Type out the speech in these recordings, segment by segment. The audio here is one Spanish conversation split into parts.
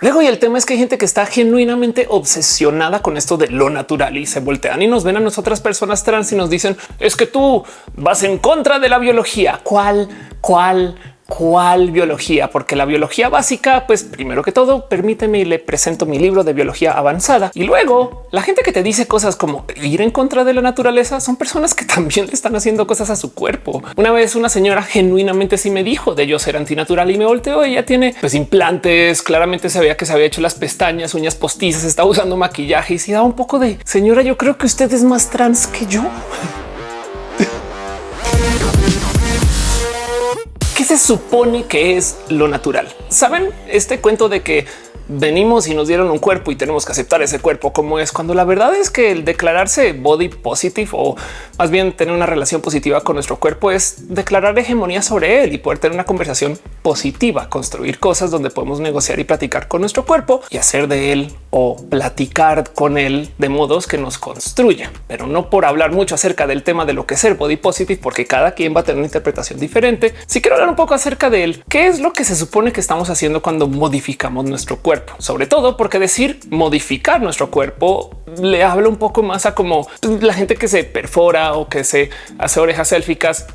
Luego, y el tema es que hay gente que está genuinamente obsesionada con esto de lo natural y se voltean y nos ven a nosotras personas trans y nos dicen es que tú vas en contra de la biología. ¿Cuál? ¿Cuál? ¿Cuál biología? Porque la biología básica, pues primero que todo, permíteme y le presento mi libro de biología avanzada. Y luego la gente que te dice cosas como ir en contra de la naturaleza son personas que también le están haciendo cosas a su cuerpo. Una vez una señora genuinamente sí me dijo de yo ser antinatural y me volteó. Ella tiene pues implantes. Claramente se veía que se había hecho las pestañas, uñas postizas, estaba usando maquillaje y si da un poco de señora. Yo creo que usted es más trans que yo. ¿Qué se supone que es lo natural? Saben este cuento de que venimos y nos dieron un cuerpo y tenemos que aceptar ese cuerpo como es cuando la verdad es que el declararse body positive o más bien tener una relación positiva con nuestro cuerpo es declarar hegemonía sobre él y poder tener una conversación positiva, construir cosas donde podemos negociar y platicar con nuestro cuerpo y hacer de él o platicar con él de modos que nos construya, pero no por hablar mucho acerca del tema de lo que es ser body positive, porque cada quien va a tener una interpretación diferente. Si quiero hablar un poco acerca de él, qué es lo que se supone que estamos haciendo cuando modificamos nuestro cuerpo sobre todo porque decir modificar nuestro cuerpo le habla un poco más a como la gente que se perfora o que se hace orejas élficas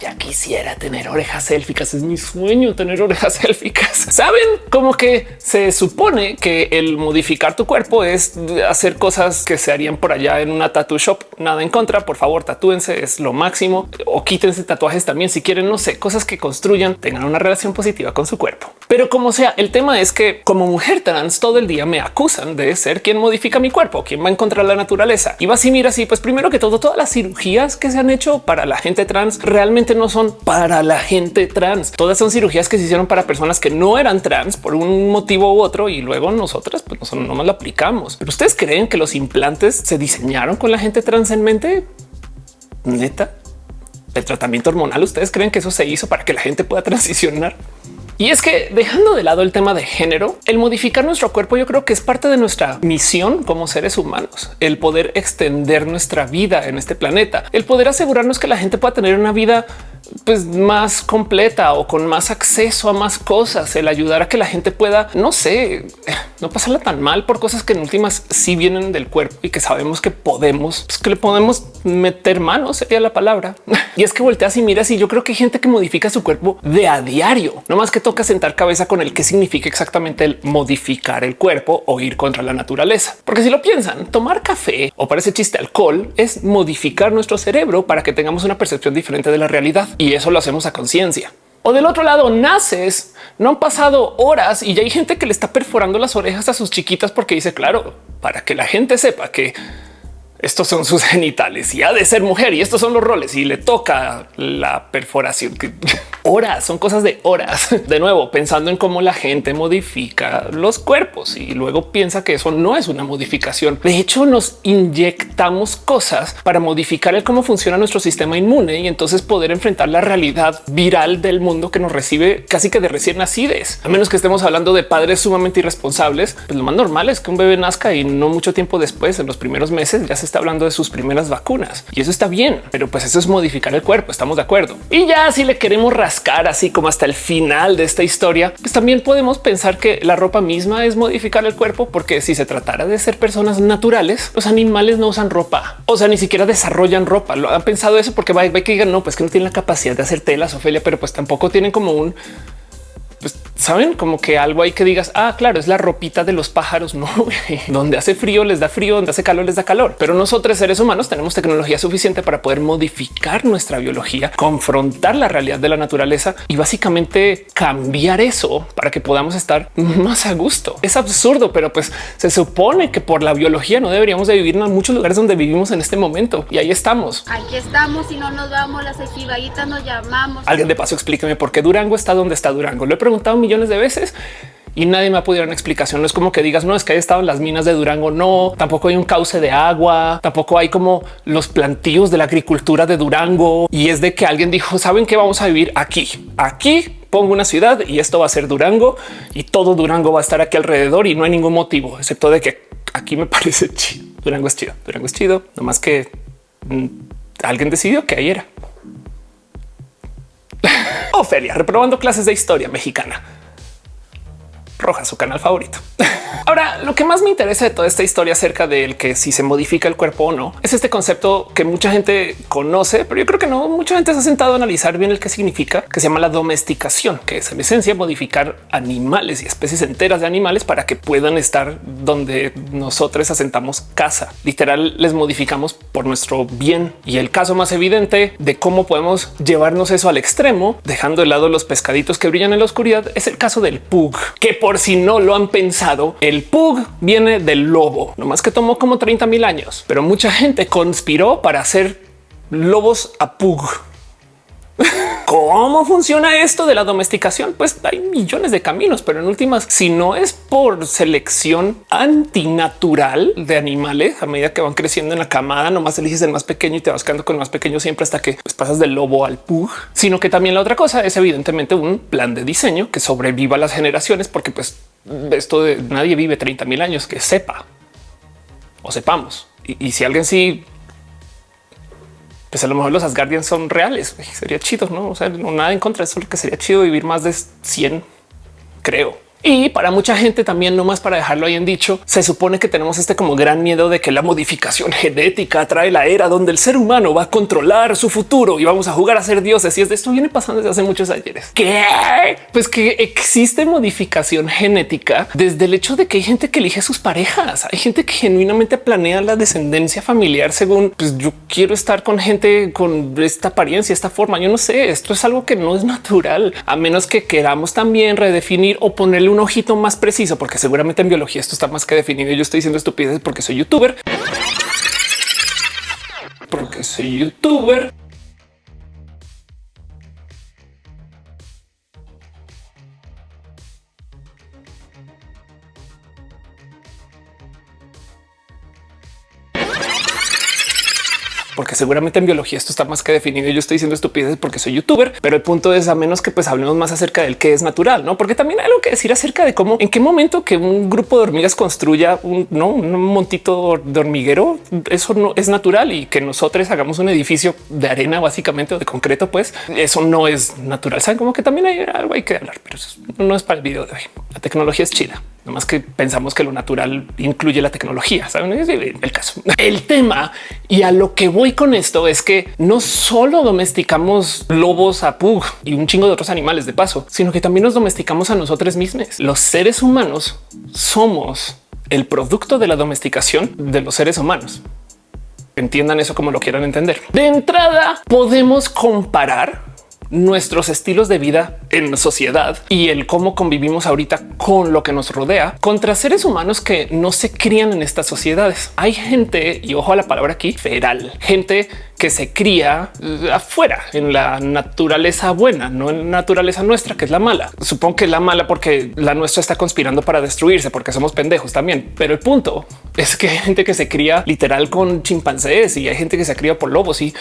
ya quisiera tener orejas élficas. Es mi sueño tener orejas élficas. Saben como que se supone que el modificar tu cuerpo es hacer cosas que se harían por allá en una tattoo shop. Nada en contra. Por favor, tatúense, es lo máximo o quítense tatuajes también si quieren. No sé, cosas que construyan, tengan una relación positiva con su cuerpo. Pero como sea, el tema es que como mujer trans todo el día me acusan de ser quien modifica mi cuerpo, quien va a encontrar la naturaleza. Y va así, mira así, pues primero que todo, todas las cirugías que se han hecho para la gente trans realmente no son para la gente trans. Todas son cirugías que se hicieron para personas que no eran trans por un motivo u otro y luego nosotras pues nosotros no más lo aplicamos. Pero ustedes creen que los implantes se diseñaron con la gente trans en mente? Neta, el tratamiento hormonal. Ustedes creen que eso se hizo para que la gente pueda transicionar? Y es que dejando de lado el tema de género, el modificar nuestro cuerpo yo creo que es parte de nuestra misión como seres humanos, el poder extender nuestra vida en este planeta, el poder asegurarnos que la gente pueda tener una vida pues más completa o con más acceso a más cosas, el ayudar a que la gente pueda, no sé, no pasarla tan mal por cosas que en últimas sí vienen del cuerpo y que sabemos que podemos, pues que le podemos meter manos, sería la palabra. Y es que volteas y miras y yo creo que hay gente que modifica su cuerpo de a diario, no más que toca sentar cabeza con el que significa exactamente el modificar el cuerpo o ir contra la naturaleza. Porque si lo piensan, tomar café o parece chiste alcohol es modificar nuestro cerebro para que tengamos una percepción diferente de la realidad y eso lo hacemos a conciencia. O del otro lado naces, no han pasado horas y ya hay gente que le está perforando las orejas a sus chiquitas porque dice, claro, para que la gente sepa que estos son sus genitales y ha de ser mujer y estos son los roles y le toca la perforación. Horas son cosas de horas. De nuevo, pensando en cómo la gente modifica los cuerpos y luego piensa que eso no es una modificación. De hecho, nos inyectamos cosas para modificar el cómo funciona nuestro sistema inmune y entonces poder enfrentar la realidad viral del mundo que nos recibe casi que de recién nacides. A menos que estemos hablando de padres sumamente irresponsables, pues lo más normal es que un bebé nazca y no mucho tiempo después, en los primeros meses, ya se está hablando de sus primeras vacunas y eso está bien, pero pues eso es modificar el cuerpo. Estamos de acuerdo. Y ya si le queremos rascar así como hasta el final de esta historia, pues también podemos pensar que la ropa misma es modificar el cuerpo, porque si se tratara de ser personas naturales, los animales no usan ropa, o sea, ni siquiera desarrollan ropa. Lo han pensado eso porque va, que digan no, pues que no tienen la capacidad de hacer telas, Ofelia, pero pues tampoco tienen como un saben como que algo hay que digas, ah, claro, es la ropita de los pájaros. No, donde hace frío les da frío, donde hace calor les da calor. Pero nosotros seres humanos tenemos tecnología suficiente para poder modificar nuestra biología, confrontar la realidad de la naturaleza y básicamente cambiar eso para que podamos estar más a gusto. Es absurdo, pero pues se supone que por la biología no deberíamos de vivir en muchos lugares donde vivimos en este momento y ahí estamos. Aquí estamos y no nos vamos, las equivaditas nos llamamos. Alguien de paso explíqueme por qué Durango está donde está Durango. Lo he preguntado millones de veces y nadie me ha podido dar una explicación. No es como que digas, no es que haya estado en las minas de Durango. No, tampoco hay un cauce de agua, tampoco hay como los plantíos de la agricultura de Durango. Y es de que alguien dijo, saben que vamos a vivir aquí, aquí pongo una ciudad y esto va a ser Durango y todo Durango va a estar aquí alrededor y no hay ningún motivo, excepto de que aquí me parece chido. Durango es chido, Durango es chido, no más que mm, alguien decidió que ahí era. Ofelia, reprobando clases de historia mexicana. Roja, su canal favorito. Ahora, lo que más me interesa de toda esta historia acerca del que si se modifica el cuerpo o no es este concepto que mucha gente conoce, pero yo creo que no mucha gente se ha sentado a analizar bien el que significa, que se llama la domesticación, que es en esencia modificar animales y especies enteras de animales para que puedan estar donde nosotros asentamos casa. Literal, les modificamos por nuestro bien. Y el caso más evidente de cómo podemos llevarnos eso al extremo, dejando de lado los pescaditos que brillan en la oscuridad, es el caso del pug, que por si no lo han pensado, el pug viene del lobo, no más que tomó como 30 mil años, pero mucha gente conspiró para hacer lobos a pug. ¿Cómo funciona esto de la domesticación? Pues hay millones de caminos, pero en últimas, si no es por selección antinatural de animales, a medida que van creciendo en la camada, nomás eliges el más pequeño y te vas quedando con el más pequeño siempre hasta que pues, pasas del lobo al pug, sino que también la otra cosa es evidentemente un plan de diseño que sobreviva a las generaciones, porque pues esto de nadie vive 30 mil años que sepa o sepamos. Y, y si alguien sí pues a lo mejor los Asgardians son reales. Sería chido, no? O sea, no nada en contra eso, lo que sería chido vivir más de 100, creo. Y para mucha gente también, no más para dejarlo ahí en dicho, se supone que tenemos este como gran miedo de que la modificación genética trae la era donde el ser humano va a controlar su futuro y vamos a jugar a ser dioses. Y es de esto viene pasando desde hace muchos ayeres. ¿Qué? Pues que existe modificación genética desde el hecho de que hay gente que elige sus parejas. Hay gente que genuinamente planea la descendencia familiar según pues yo quiero estar con gente con esta apariencia, esta forma. Yo no sé, esto es algo que no es natural, a menos que queramos también redefinir o ponerle un ojito más preciso, porque seguramente en biología esto está más que definido. Yo estoy diciendo estupideces porque soy youtuber. Porque soy youtuber. Seguramente en biología esto está más que definido. Yo estoy diciendo estupideces porque soy youtuber, pero el punto es a menos que pues hablemos más acerca del que es natural, no? Porque también hay algo que decir acerca de cómo en qué momento que un grupo de hormigas construya un, ¿no? un montito de hormiguero, eso no es natural y que nosotros hagamos un edificio de arena básicamente o de concreto, pues eso no es natural. Saben como que también hay algo hay que hablar, pero eso no es para el video de hoy. La tecnología es chida. No más que pensamos que lo natural incluye la tecnología. Saben el caso, el tema y a lo que voy con esto es que no solo domesticamos lobos a pug y un chingo de otros animales de paso, sino que también nos domesticamos a nosotros mismos. Los seres humanos somos el producto de la domesticación de los seres humanos. Entiendan eso como lo quieran entender. De entrada podemos comparar nuestros estilos de vida en sociedad y el cómo convivimos ahorita con lo que nos rodea contra seres humanos que no se crían en estas sociedades. Hay gente y ojo a la palabra aquí feral, gente que se cría eh, afuera en la naturaleza buena, no en naturaleza nuestra, que es la mala. Supongo que la mala porque la nuestra está conspirando para destruirse porque somos pendejos también. Pero el punto es que hay gente que se cría literal con chimpancés y hay gente que se cría por lobos y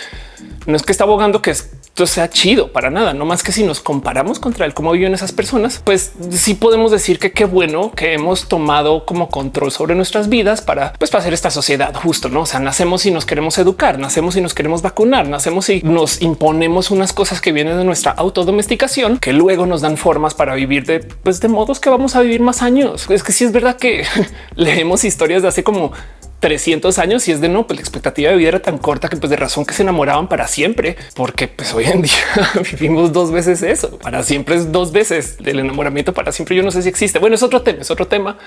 no es que está abogando que esto sea chido para nada, no más que si nos comparamos contra el cómo viven esas personas, pues sí podemos decir que qué bueno que hemos tomado como control sobre nuestras vidas para pues para hacer esta sociedad justo, no? O sea, nacemos y nos queremos educar, nacemos y nos queremos vacunar, nacemos y nos imponemos unas cosas que vienen de nuestra autodomesticación que luego nos dan formas para vivir de pues de modos que vamos a vivir más años. Es que sí es verdad que leemos historias de hace como 300 años y es de no, pues la expectativa de vida era tan corta que pues de razón que se enamoraban para siempre, porque pues hoy en día vivimos dos veces eso, para siempre es dos veces del enamoramiento para siempre. Yo no sé si existe. Bueno, es otro tema, es otro tema,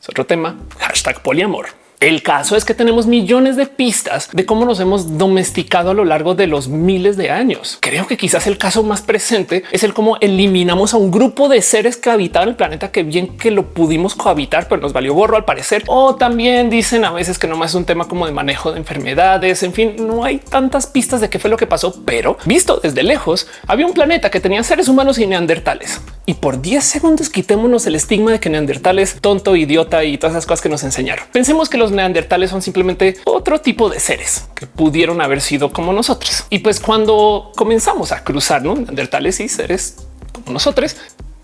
es otro tema. Hashtag poliamor. El caso es que tenemos millones de pistas de cómo nos hemos domesticado a lo largo de los miles de años. Creo que quizás el caso más presente es el cómo eliminamos a un grupo de seres que habitaban el planeta que bien que lo pudimos cohabitar, pero nos valió gorro al parecer. O también dicen a veces que no más es un tema como de manejo de enfermedades. En fin, no hay tantas pistas de qué fue lo que pasó, pero visto desde lejos, había un planeta que tenía seres humanos y neandertales. Y por 10 segundos quitémonos el estigma de que neandertales tonto, idiota y todas esas cosas que nos enseñaron. Pensemos que los neandertales son simplemente otro tipo de seres que pudieron haber sido como nosotros. Y pues cuando comenzamos a cruzar neandertales y seres como nosotros,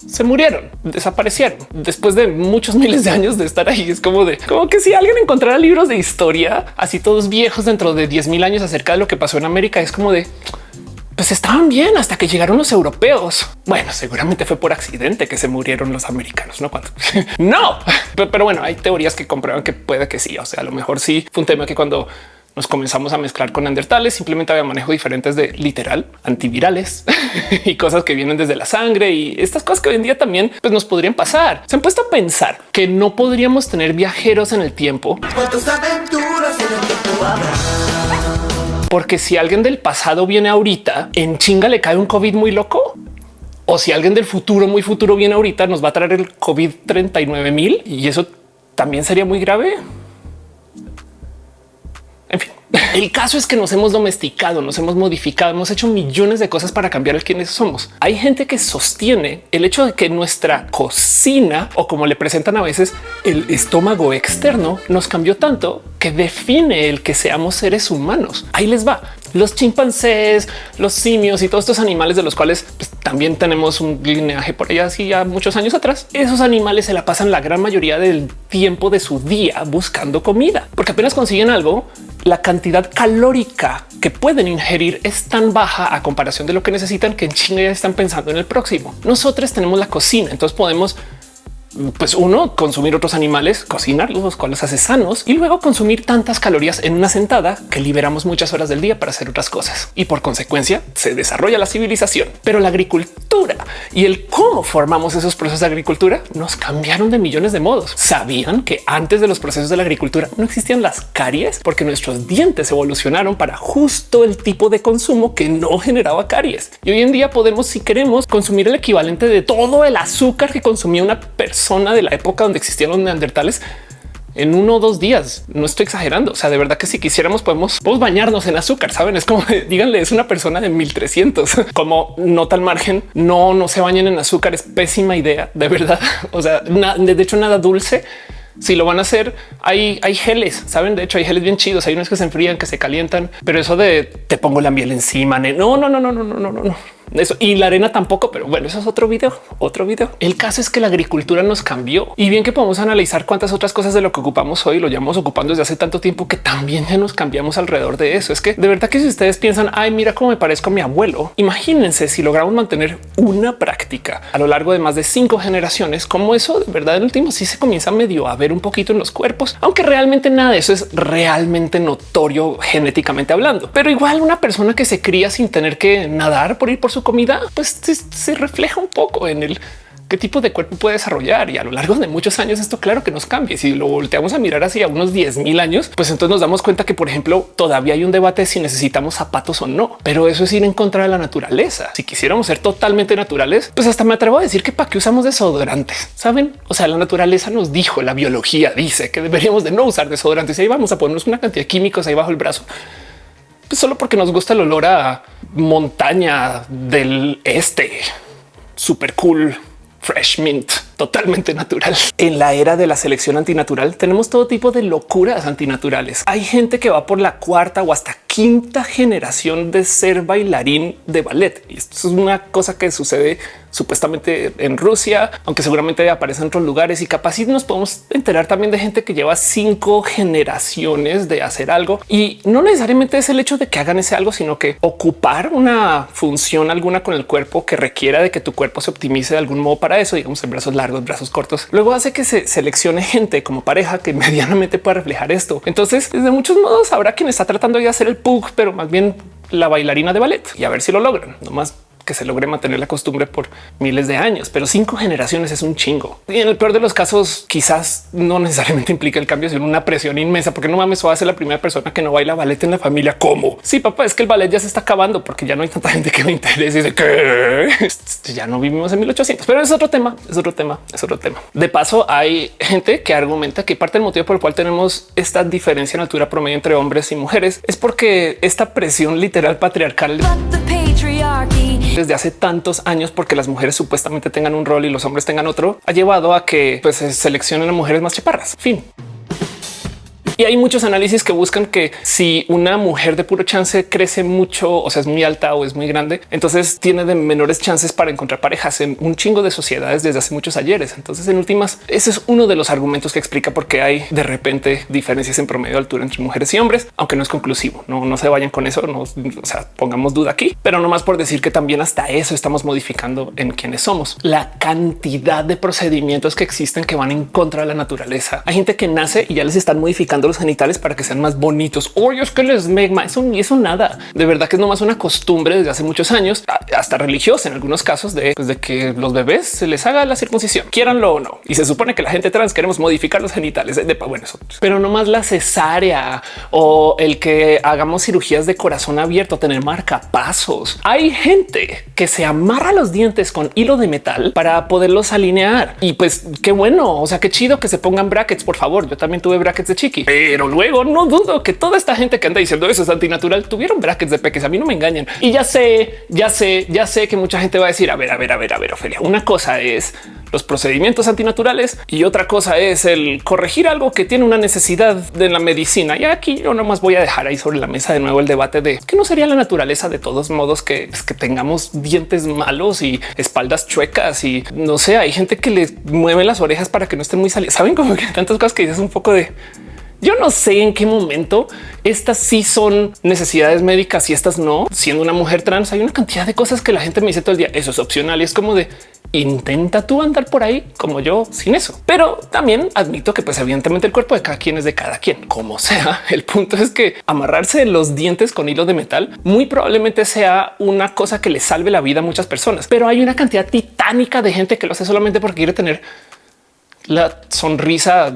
se murieron, desaparecieron después de muchos miles de años de estar ahí. Es como de como que si alguien encontrara libros de historia así todos viejos dentro de 10 mil años acerca de lo que pasó en América, es como de pues estaban bien hasta que llegaron los europeos. Bueno, seguramente fue por accidente que se murieron los americanos, no cuánto. no, pero, bueno, hay teorías que comprueban que puede que sí. O sea, a lo mejor sí fue un tema que cuando nos comenzamos a mezclar con neandertales, simplemente había manejo diferentes de literal antivirales y cosas que vienen desde la sangre y estas cosas que hoy en día también pues, nos podrían pasar. Se han puesto a pensar que no podríamos tener viajeros en el tiempo. Porque si alguien del pasado viene ahorita, en chinga le cae un COVID muy loco. O si alguien del futuro muy futuro viene ahorita, nos va a traer el COVID 39 mil y eso también sería muy grave. En fin, el caso es que nos hemos domesticado, nos hemos modificado, hemos hecho millones de cosas para cambiar el quienes somos. Hay gente que sostiene el hecho de que nuestra cocina o como le presentan a veces el estómago externo nos cambió tanto que define el que seamos seres humanos. Ahí les va los chimpancés, los simios y todos estos animales de los cuales pues, también tenemos un lineaje por allá ya muchos años atrás. Esos animales se la pasan la gran mayoría del tiempo de su día buscando comida, porque apenas consiguen algo, la cantidad calórica que pueden ingerir es tan baja a comparación de lo que necesitan que en China ya están pensando en el próximo. Nosotros tenemos la cocina, entonces podemos pues uno, consumir otros animales, cocinarlos, los cuales hace sanos y luego consumir tantas calorías en una sentada que liberamos muchas horas del día para hacer otras cosas. Y por consecuencia se desarrolla la civilización. Pero la agricultura y el cómo formamos esos procesos de agricultura nos cambiaron de millones de modos. Sabían que antes de los procesos de la agricultura no existían las caries porque nuestros dientes evolucionaron para justo el tipo de consumo que no generaba caries. Y hoy en día podemos, si queremos, consumir el equivalente de todo el azúcar que consumía una persona zona de la época donde existían los neandertales en uno o dos días. No estoy exagerando. O sea, de verdad que si quisiéramos podemos, bañarnos en azúcar. Saben, es como díganle, es una persona de 1300 como nota al margen. No, no se bañen en azúcar. Es pésima idea. De verdad. O sea, de hecho, nada dulce. Si lo van a hacer, hay, hay geles, saben? De hecho, hay geles bien chidos. Hay unos que se enfrían, que se calientan, pero eso de te pongo la miel encima. No, no, no, no, no, no, no, no eso y la arena tampoco, pero bueno, eso es otro video, otro video. El caso es que la agricultura nos cambió y bien que podemos analizar cuántas otras cosas de lo que ocupamos hoy lo llevamos ocupando desde hace tanto tiempo que también ya nos cambiamos alrededor de eso. Es que de verdad que si ustedes piensan, ay, mira cómo me parezco a mi abuelo, imagínense si logramos mantener una práctica a lo largo de más de cinco generaciones, como eso de verdad el último sí se comienza medio a ver un poquito en los cuerpos, aunque realmente nada de eso es realmente notorio genéticamente hablando. Pero igual una persona que se cría sin tener que nadar por ir por su comida, pues se, refleja un poco en el qué tipo de cuerpo puede desarrollar y a lo largo de muchos años esto claro que nos cambia. Si lo volteamos a mirar hacia unos 10 mil años, pues entonces nos damos cuenta que por ejemplo todavía hay un debate si necesitamos zapatos o no, pero eso es ir en contra de la naturaleza. Si quisiéramos ser totalmente naturales, pues hasta me atrevo a decir que para qué usamos desodorantes, saben? O sea, la naturaleza nos dijo, la biología dice que deberíamos de no usar desodorantes y ahí vamos a ponernos una cantidad de químicos ahí bajo el brazo pues solo porque nos gusta el olor a montaña del este. Super cool, fresh mint, totalmente natural. En la era de la selección antinatural tenemos todo tipo de locuras antinaturales. Hay gente que va por la cuarta o hasta quinta generación de ser bailarín de ballet. Y esto es una cosa que sucede supuestamente en Rusia, aunque seguramente aparece en otros lugares y capaz nos podemos enterar también de gente que lleva cinco generaciones de hacer algo y no necesariamente es el hecho de que hagan ese algo, sino que ocupar una función alguna con el cuerpo que requiera de que tu cuerpo se optimice de algún modo para eso, digamos en brazos largos, brazos cortos. Luego hace que se seleccione gente como pareja que medianamente pueda reflejar esto. Entonces, de muchos modos habrá quien está tratando de hacer el pug, pero más bien la bailarina de ballet y a ver si lo logran. No más que se logre mantener la costumbre por miles de años, pero cinco generaciones es un chingo. Y en el peor de los casos, quizás no necesariamente implica el cambio, sino una presión inmensa, porque no mames, va a ser la primera persona que no baila ballet en la familia. ¿Cómo? Sí, papá, es que el ballet ya se está acabando porque ya no hay tanta gente que me interese y de que ya no vivimos en 1800, pero es otro tema, es otro tema, es otro tema. De paso, hay gente que argumenta que parte del motivo por el cual tenemos esta diferencia en altura promedio entre hombres y mujeres es porque esta presión literal patriarcal desde hace tantos años porque las mujeres supuestamente tengan un rol y los hombres tengan otro, ha llevado a que pues, se seleccionen a mujeres más chaparras. Fin. Y hay muchos análisis que buscan que si una mujer de puro chance crece mucho, o sea, es muy alta o es muy grande, entonces tiene de menores chances para encontrar parejas en un chingo de sociedades desde hace muchos ayeres. Entonces, en últimas, ese es uno de los argumentos que explica por qué hay de repente diferencias en promedio de altura entre mujeres y hombres, aunque no es conclusivo. No, no se vayan con eso. No, o sea, pongamos duda aquí, pero no más por decir que también hasta eso estamos modificando en quienes somos. La cantidad de procedimientos que existen que van en contra de la naturaleza. Hay gente que nace y ya les están modificando los genitales para que sean más bonitos. Oye, es que les megma eso eso nada. De verdad que es nomás una costumbre desde hace muchos años, hasta religiosa en algunos casos de, pues, de que los bebés se les haga la circuncisión, quieranlo o no. Y se supone que la gente trans queremos modificar los genitales de, bueno, eso, pero no más la cesárea o el que hagamos cirugías de corazón abierto, tener marcapasos. Hay gente que se amarra los dientes con hilo de metal para poderlos alinear y pues qué bueno. O sea, qué chido que se pongan brackets. Por favor, yo también tuve brackets de chiqui, pero luego no dudo que toda esta gente que anda diciendo eso es antinatural tuvieron brackets de peques. A mí no me engañan y ya sé, ya sé, ya sé que mucha gente va a decir a ver, a ver, a ver, a ver, Ofelia. Una cosa es los procedimientos antinaturales y otra cosa es el corregir algo que tiene una necesidad de la medicina. Y aquí yo nomás voy a dejar ahí sobre la mesa de nuevo el debate de que no sería la naturaleza de todos modos que, pues, que tengamos dientes malos y espaldas chuecas y no sé, hay gente que les mueve las orejas para que no estén muy salidas. Saben como que tantas cosas que dices un poco de yo no sé en qué momento estas sí son necesidades médicas y estas no. Siendo una mujer trans, hay una cantidad de cosas que la gente me dice todo el día. Eso es opcional y es como de intenta tú andar por ahí como yo sin eso. Pero también admito que pues evidentemente el cuerpo de cada quien es de cada quien, como sea. El punto es que amarrarse los dientes con hilo de metal muy probablemente sea una cosa que le salve la vida a muchas personas, pero hay una cantidad titánica de gente que lo hace solamente porque quiere tener la sonrisa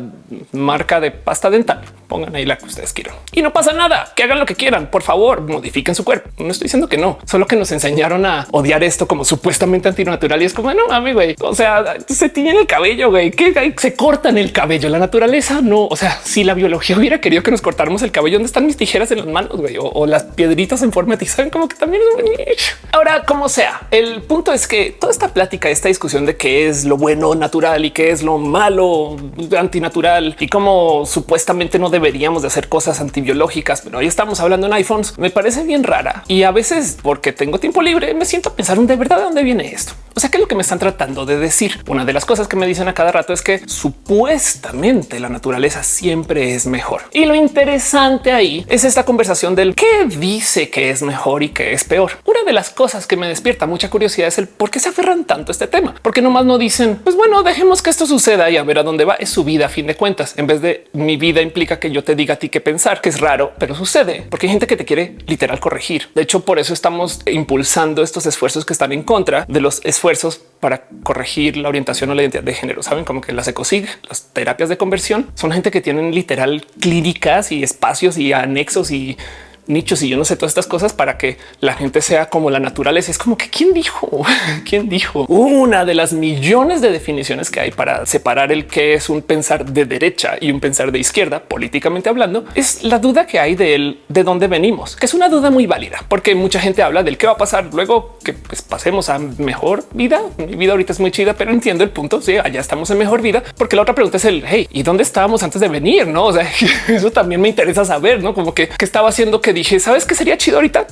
marca de pasta dental. Pongan ahí la que ustedes quieran y no pasa nada. Que hagan lo que quieran. Por favor, modifiquen su cuerpo. No estoy diciendo que no, solo que nos enseñaron a odiar esto como supuestamente antinatural. Y es como no mami, güey. O sea, se tiñen el cabello, güey, que se cortan el cabello. La naturaleza no. O sea, si la biología hubiera querido que nos cortáramos el cabello, ¿dónde están mis tijeras en las manos? güey? O, las piedritas en forma de saben como que también es muy Ahora, como sea, el punto es que toda esta plática, esta discusión de qué es lo bueno natural y qué es lo malo antinatural y cómo supuestamente no deberíamos de hacer cosas antibiológicas, pero hoy estamos hablando en iPhones, me parece bien rara y a veces porque tengo tiempo libre me siento a pensar de verdad de dónde viene esto. O sea, que lo que me están tratando de decir. Una de las cosas que me dicen a cada rato es que supuestamente la naturaleza siempre es mejor. Y lo interesante ahí es esta conversación del qué dice que es mejor y qué es peor. Una de las cosas que me despierta mucha curiosidad es el por qué se aferran tanto a este tema, porque nomás no dicen, pues bueno, dejemos que esto suceda y a ver a dónde va. Es su vida a fin de cuentas. En vez de mi vida implica que yo te diga a ti qué pensar, que es raro, pero sucede porque hay gente que te quiere literal corregir. De hecho, por eso estamos impulsando estos esfuerzos que están en contra de los esfuerzos para corregir la orientación o la identidad de género. Saben como que las ecosig, las terapias de conversión son gente que tienen literal clínicas y espacios y anexos y nichos y yo no sé todas estas cosas para que la gente sea como la naturaleza. Es como que quién dijo, quién dijo una de las millones de definiciones que hay para separar el que es un pensar de derecha y un pensar de izquierda, políticamente hablando, es la duda que hay de él, de dónde venimos, que es una duda muy válida, porque mucha gente habla del qué va a pasar luego que pues, pasemos a mejor vida. Mi vida ahorita es muy chida, pero entiendo el punto. Sí, allá estamos en mejor vida, porque la otra pregunta es el hey, y dónde estábamos antes de venir? No, o sea, eso también me interesa saber, no como que, que estaba haciendo que dije, sabes que sería chido ahorita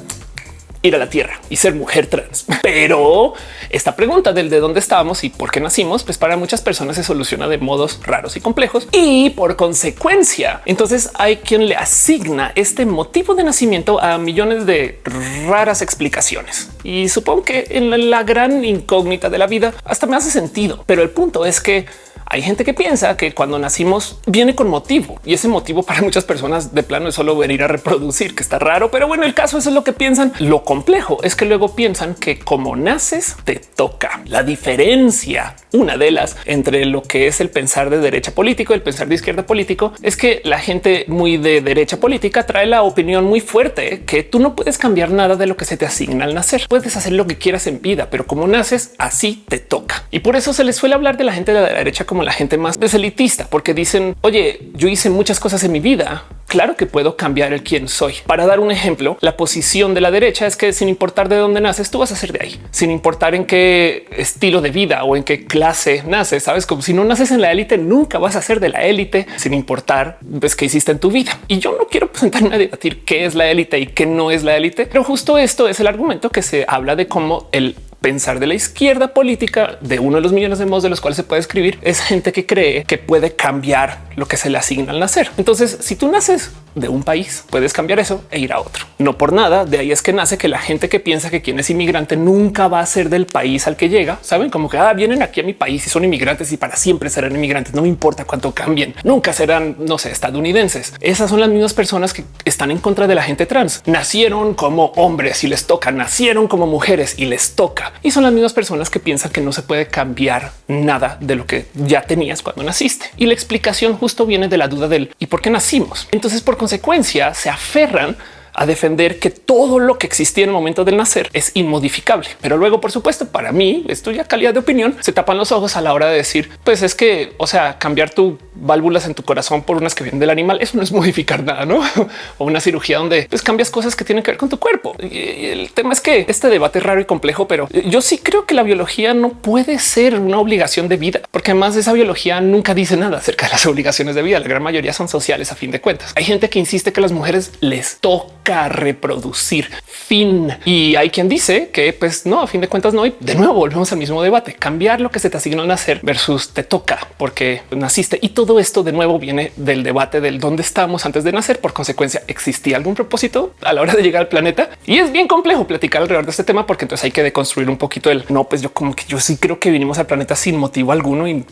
ir a la tierra y ser mujer trans. Pero esta pregunta del de dónde estábamos y por qué nacimos, pues para muchas personas se soluciona de modos raros y complejos y por consecuencia, entonces hay quien le asigna este motivo de nacimiento a millones de raras explicaciones. Y supongo que en la gran incógnita de la vida hasta me hace sentido. Pero el punto es que hay gente que piensa que cuando nacimos viene con motivo y ese motivo para muchas personas de plano es solo venir a reproducir, que está raro, pero bueno, el caso es lo que piensan. Lo complejo es que luego piensan que como naces te toca. La diferencia, una de las entre lo que es el pensar de derecha político, el pensar de izquierda político, es que la gente muy de derecha política trae la opinión muy fuerte que tú no puedes cambiar nada de lo que se te asigna al nacer. Puedes hacer lo que quieras en vida, pero como naces así te toca. Y por eso se les suele hablar de la gente de la derecha como la gente más deselitista, porque dicen, oye, yo hice muchas cosas en mi vida claro que puedo cambiar el quién soy. Para dar un ejemplo, la posición de la derecha es que sin importar de dónde naces, tú vas a ser de ahí, sin importar en qué estilo de vida o en qué clase naces. Sabes como si no naces en la élite, nunca vas a ser de la élite, sin importar ves qué hiciste en tu vida. Y yo no quiero presentarme a debatir qué es la élite y qué no es la élite, pero justo esto es el argumento que se habla de cómo el pensar de la izquierda política de uno de los millones de modos de los cuales se puede escribir es gente que cree que puede cambiar lo que se le asigna al nacer. Entonces, si tú naces de un país, puedes cambiar eso e ir a otro. No por nada, de ahí es que nace que la gente que piensa que quien es inmigrante nunca va a ser del país al que llega, saben como que ah, vienen aquí a mi país y son inmigrantes y para siempre serán inmigrantes, no importa cuánto cambien, nunca serán, no sé, estadounidenses. Esas son las mismas personas que están en contra de la gente trans. Nacieron como hombres y les toca, nacieron como mujeres y les toca y son las mismas personas que piensan que no se puede cambiar nada de lo que ya tenías cuando naciste. Y la explicación justo viene de la duda del y por qué nacimos. Entonces, por consecuencia, se aferran a defender que todo lo que existía en el momento del nacer es inmodificable. Pero luego, por supuesto, para mí, esto ya calidad de opinión, se tapan los ojos a la hora de decir, pues es que, o sea, cambiar tu válvulas en tu corazón por unas que vienen del animal, eso no es modificar nada, ¿no? o una cirugía donde pues, cambias cosas que tienen que ver con tu cuerpo. Y el tema es que este debate es raro y complejo, pero yo sí creo que la biología no puede ser una obligación de vida, porque además esa biología nunca dice nada acerca de las obligaciones de vida. La gran mayoría son sociales a fin de cuentas. Hay gente que insiste que las mujeres les toca reproducir. Fin. Y hay quien dice que pues no, a fin de cuentas no. Y de nuevo volvemos al mismo debate, cambiar lo que se te asignó al nacer versus te toca porque naciste. Y todo esto de nuevo viene del debate del dónde estamos antes de nacer. Por consecuencia, existía algún propósito a la hora de llegar al planeta y es bien complejo platicar alrededor de este tema porque entonces hay que deconstruir un poquito el no, pues yo como que yo sí creo que vinimos al planeta sin motivo alguno y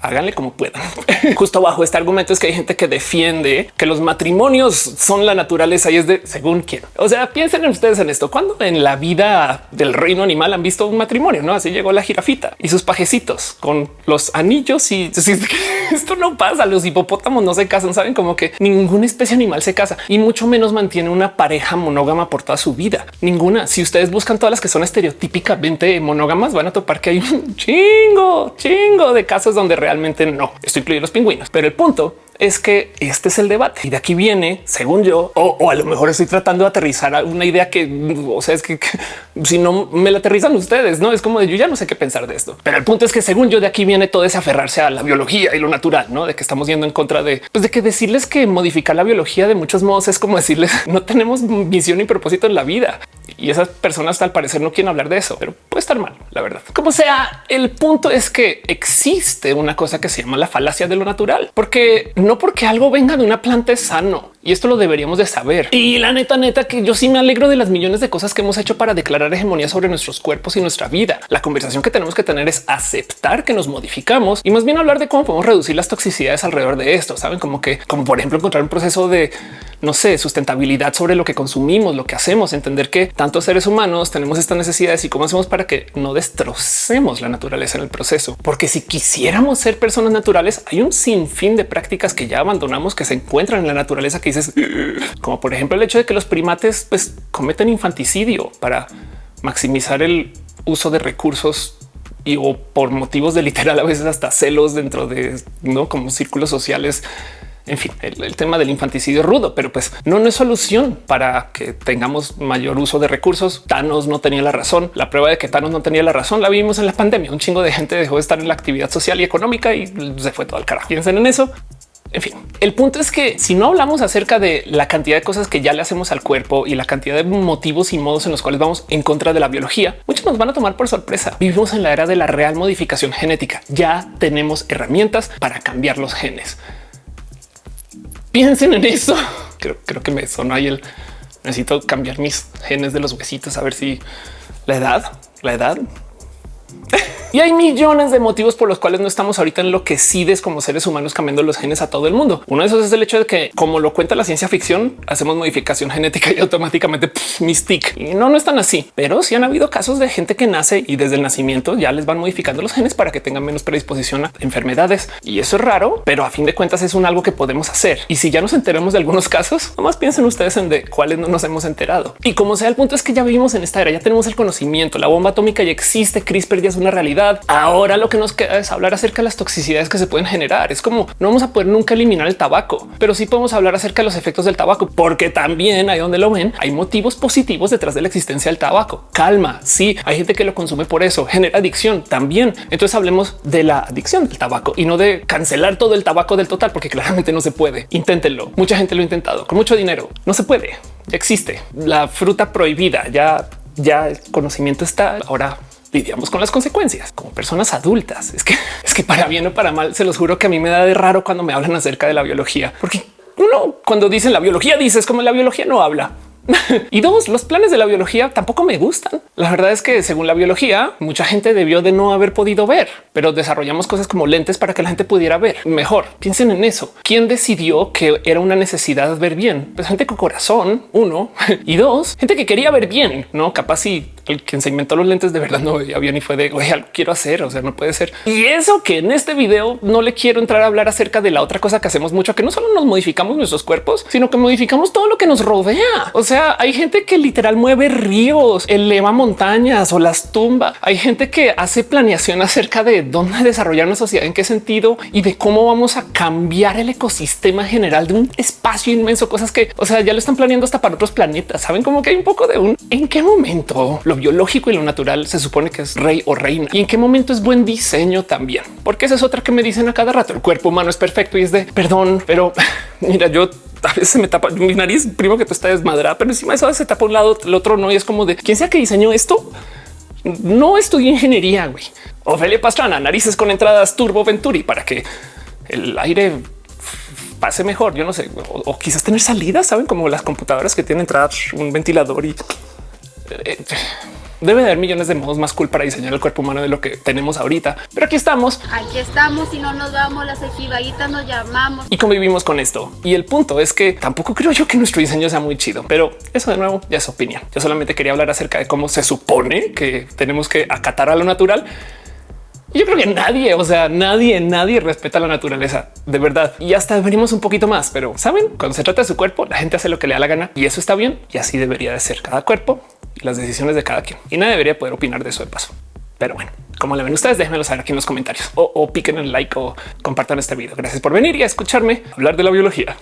háganle como puedan. Justo bajo este argumento es que hay gente que defiende que los matrimonios son la naturaleza y es de según quién. O sea, piensen en ustedes en esto. Cuando en la vida del reino animal han visto un matrimonio, no así llegó la jirafita y sus pajecitos con los anillos y esto no pasa. Los hipopótamos no se casan, saben como que ninguna especie animal se casa y mucho menos mantiene una pareja monógama por toda su vida. Ninguna. Si ustedes buscan todas las que son estereotípicamente monógamas, van a topar que hay un chingo, chingo de casos donde realmente no. Esto incluye los pingüinos, pero el punto es que este es el debate y de aquí viene, según yo, o, a lo mejor estoy tratando de aterrizar a una idea que, o sea, es que, si no me la aterrizan ustedes, no es como de yo ya no sé qué pensar de esto. Pero el punto es que según yo de aquí viene todo ese aferrarse a la biología y lo natural, no de que estamos yendo en contra de, pues de que decirles que modificar la biología de muchos modos es como decirles no tenemos misión y propósito en la vida y esas personas al parecer no quieren hablar de eso, pero puede estar mal, la verdad. Como sea, el punto es que existe una cosa que se llama la falacia de lo natural, porque no porque algo venga de una planta es sano y esto lo deberíamos de saber. Y la neta, neta, que yo sí me alegro de las millones de cosas que hemos hecho para declarar hegemonía sobre nuestros cuerpos y nuestra vida. La conversación que tenemos que tener es aceptar que nos modificamos y más bien hablar de cómo podemos reducir las toxicidades alrededor de esto. Saben como que, como por ejemplo, encontrar un proceso de no sé, sustentabilidad sobre lo que consumimos, lo que hacemos, entender que tantos seres humanos tenemos estas necesidades y cómo hacemos para que no destrocemos la naturaleza en el proceso. Porque si quisiéramos ser personas naturales, hay un sinfín de prácticas que ya abandonamos que se encuentran en la naturaleza que dices, como por ejemplo el hecho de que los primates pues, cometen infanticidio para maximizar el uso de recursos y o por motivos de literal a veces hasta celos dentro de no como círculos sociales en fin, el, tema del infanticidio rudo, pero pues no, no es solución para que tengamos mayor uso de recursos. Thanos no tenía la razón. La prueba de que Thanos no tenía la razón la vimos en la pandemia. Un chingo de gente dejó de estar en la actividad social y económica y se fue todo al carajo. Piensen en eso. En fin, el punto es que si no hablamos acerca de la cantidad de cosas que ya le hacemos al cuerpo y la cantidad de motivos y modos en los cuales vamos en contra de la biología, muchos nos van a tomar por sorpresa. Vivimos en la era de la real modificación genética. Ya tenemos herramientas para cambiar los genes piensen en eso. Creo, que me sonó ahí el necesito cambiar mis genes de los huesitos a ver si la edad, la edad y hay millones de motivos por los cuales no estamos ahorita enloquecidos como seres humanos cambiando los genes a todo el mundo. Uno de esos es el hecho de que, como lo cuenta la ciencia ficción, hacemos modificación genética y automáticamente mystic. Y no, no están así, pero sí han habido casos de gente que nace y desde el nacimiento ya les van modificando los genes para que tengan menos predisposición a enfermedades. Y eso es raro, pero a fin de cuentas es un algo que podemos hacer. Y si ya nos enteremos de algunos casos, nomás piensen ustedes en de cuáles no nos hemos enterado. Y como sea, el punto es que ya vivimos en esta era, ya tenemos el conocimiento, la bomba atómica ya existe, CRISPR ya es una realidad. Ahora lo que nos queda es hablar acerca de las toxicidades que se pueden generar. Es como no vamos a poder nunca eliminar el tabaco, pero sí podemos hablar acerca de los efectos del tabaco, porque también ahí donde lo ven hay motivos positivos detrás de la existencia del tabaco. Calma. Sí, hay gente que lo consume por eso, genera adicción también. Entonces hablemos de la adicción del tabaco y no de cancelar todo el tabaco del total, porque claramente no se puede. Inténtenlo. Mucha gente lo ha intentado con mucho dinero. No se puede. Existe la fruta prohibida. Ya, ya el conocimiento está. Ahora lidiamos con las consecuencias como personas adultas. Es que es que para bien o para mal, se los juro que a mí me da de raro cuando me hablan acerca de la biología, porque uno cuando dicen la biología dices como la biología no habla. y dos, los planes de la biología tampoco me gustan. La verdad es que según la biología, mucha gente debió de no haber podido ver, pero desarrollamos cosas como lentes para que la gente pudiera ver mejor. Piensen en eso. ¿Quién decidió que era una necesidad ver bien? Pues gente con corazón, uno, y dos, gente que quería ver bien, no capaz y el quien se inventó los lentes de verdad no veía bien y fue de oye, quiero hacer. O sea, no puede ser. Y eso que en este video no le quiero entrar a hablar acerca de la otra cosa que hacemos mucho, que no solo nos modificamos nuestros cuerpos, sino que modificamos todo lo que nos rodea. O sea, hay gente que literal mueve ríos, eleva montañas o las tumba. Hay gente que hace planeación acerca de dónde desarrollar una sociedad, en qué sentido y de cómo vamos a cambiar el ecosistema general de un espacio inmenso, cosas que, o sea, ya lo están planeando hasta para otros planetas. Saben como que hay un poco de un en qué momento lo biológico y lo natural se supone que es rey o reina y en qué momento es buen diseño también, porque esa es otra que me dicen a cada rato. El cuerpo humano es perfecto y es de perdón, pero mira, yo a veces me tapa mi nariz, primo que tú estás desmadrada, pero encima de eso se tapa un lado, el otro no. Y es como de quién sea que diseñó esto. No estudié ingeniería. güey. Ofelia Pastrana, narices con entradas Turbo Venturi para que el aire pase mejor. Yo no sé, o, o quizás tener salidas, saben, como las computadoras que tienen entradas, un ventilador y debe de haber millones de modos más cool para diseñar el cuerpo humano de lo que tenemos ahorita. Pero aquí estamos. Aquí estamos y no nos vamos, las ejibaguitas nos llamamos. Y convivimos con esto. Y el punto es que tampoco creo yo que nuestro diseño sea muy chido, pero eso de nuevo ya es opinión. Yo solamente quería hablar acerca de cómo se supone que tenemos que acatar a lo natural. Yo creo que nadie, o sea, nadie, nadie respeta la naturaleza de verdad. Y hasta venimos un poquito más, pero saben, cuando se trata de su cuerpo, la gente hace lo que le da la gana y eso está bien. Y así debería de ser cada cuerpo las decisiones de cada quien. Y nadie debería poder opinar de eso de paso. Pero bueno, como le ven ustedes, déjenmelo saber aquí en los comentarios o, piquen el like o compartan este video. Gracias por venir y a escucharme hablar de la biología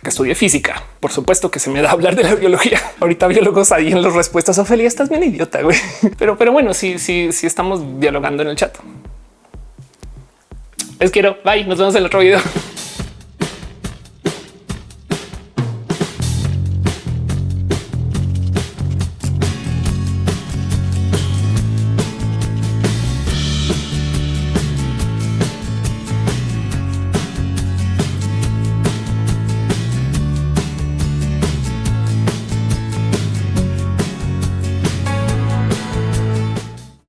porque estudié física. Por supuesto que se me da hablar de la biología. Ahorita biólogos ahí en las respuestas. Ophelia, estás bien idiota, güey. Pero, pero bueno, sí, sí, sí estamos dialogando en el chat. Les quiero. Bye. Nos vemos en el otro video.